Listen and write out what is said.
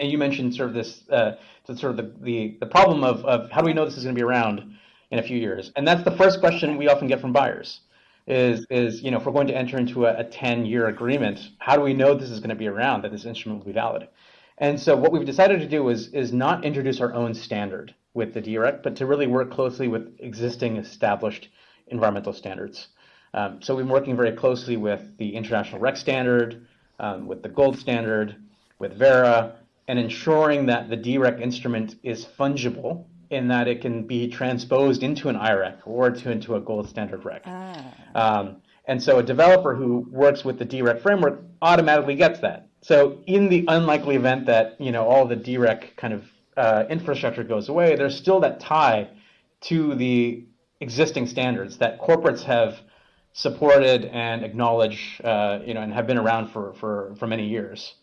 and you mentioned sort of this, uh, sort of the, the, the problem of, of how do we know this is going to be around in a few years? And that's the first question we often get from buyers is, is you know, if we're going to enter into a, a 10 year agreement, how do we know this is going to be around, that this instrument will be valid? And so what we've decided to do is, is not introduce our own standard with the DREC, but to really work closely with existing established environmental standards. Um, so we've been working very closely with the International REC standard, um, with the gold standard, with Verra, and ensuring that the DREC instrument is fungible in that it can be transposed into an IREC or to, into a gold standard REC. Ah. Um, and so a developer who works with the DREC framework automatically gets that. So in the unlikely event that you know all the DREC kind of uh, infrastructure goes away, there's still that tie to the existing standards that corporates have supported and acknowledged, uh, you know, and have been around for, for, for many years.